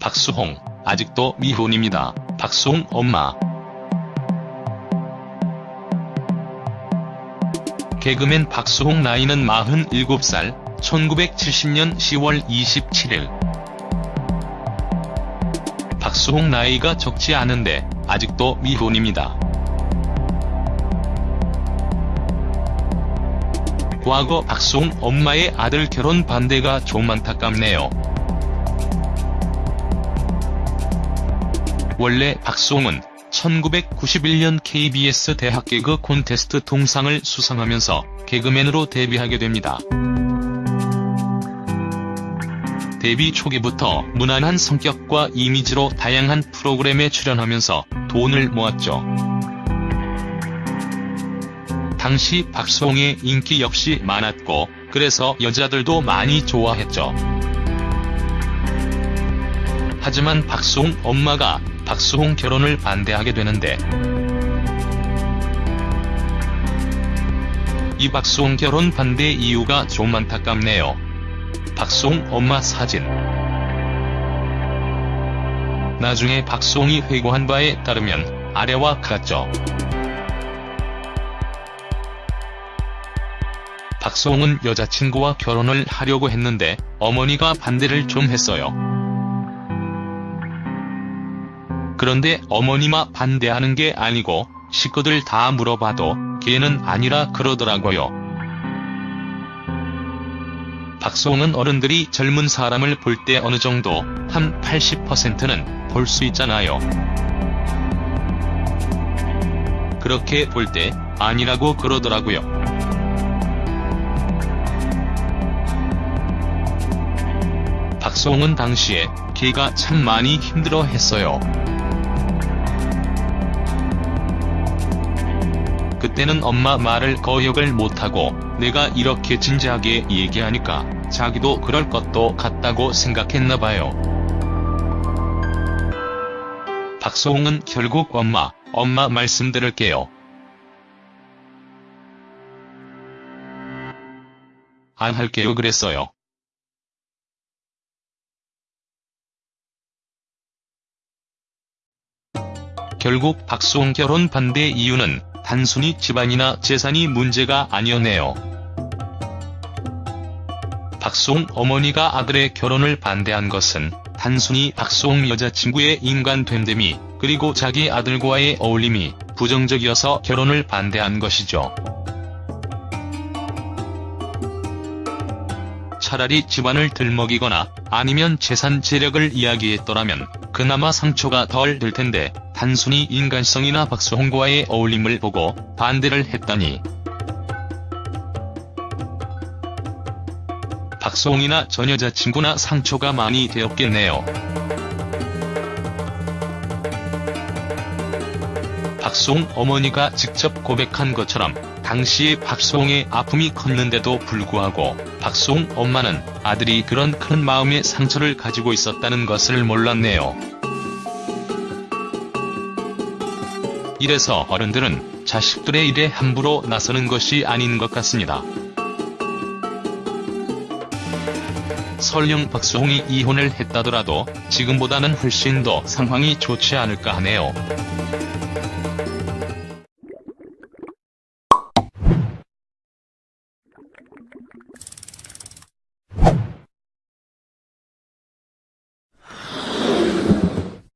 박수홍, 아직도 미혼입니다. 박수홍 엄마. 개그맨 박수홍 나이는 47살, 1970년 10월 27일. 박수홍 나이가 적지 않은데 아직도 미혼입니다. 과거 박수홍 엄마의 아들 결혼 반대가 좀 안타깝네요. 원래 박수홍은 1991년 KBS 대학 개그 콘테스트 동상을 수상하면서 개그맨으로 데뷔하게 됩니다. 데뷔 초기부터 무난한 성격과 이미지로 다양한 프로그램에 출연하면서 돈을 모았죠. 당시 박수홍의 인기 역시 많았고 그래서 여자들도 많이 좋아했죠. 하지만 박수홍 엄마가 박수홍 결혼을 반대하게 되는데 이 박수홍 결혼 반대 이유가 좀 안타깝네요. 박수홍 엄마 사진 나중에 박수홍이 회고한 바에 따르면 아래와 같죠. 박수홍은 여자친구와 결혼을 하려고 했는데 어머니가 반대를 좀 했어요. 그런데 어머니마 반대하는 게 아니고 식구들 다 물어봐도 걔는 아니라 그러더라고요. 박수홍은 어른들이 젊은 사람을 볼 때 어느 정도 한 80%는 볼 수 있잖아요. 그렇게 볼 때 아니라고 그러더라고요. 박수홍은 당시에 걔가 참 많이 힘들어 했어요. 그때는 엄마 말을 거역을 못하고 내가 이렇게 진지하게 얘기하니까 자기도 그럴 것도 같다고 생각했나봐요. 박소홍은 결국 엄마, 엄마 말씀 들을게요. 안 할게요 그랬어요. 결국 박수홍 결혼 반대 이유는 단순히 집안이나 재산이 문제가 아니었네요. 박수홍 어머니가 아들의 결혼을 반대한 것은 단순히 박수홍 여자친구의 인간됨됨이 그리고 자기 아들과의 어울림이 부정적이어서 결혼을 반대한 것이죠. 차라리 집안을 들먹이거나 아니면 재산 재력을 이야기했더라면 그나마 상처가 덜 될 텐데 단순히 인간성이나 박수홍과의 어울림을 보고 반대를 했다니. 박수홍이나 전 여자친구나 상처가 많이 되었겠네요. 박수홍 어머니가 직접 고백한 것처럼 당시에 박수홍의 아픔이 컸는데도 불구하고 박수홍 엄마는 아들이 그런 큰 마음의 상처를 가지고 있었다는 것을 몰랐네요. 이래서 어른들은 자식들의 일에 함부로 나서는 것이 아닌 것 같습니다. 설령 박수홍이 이혼을 했다더라도 지금보다는 훨씬 더 상황이 좋지 않을까 하네요.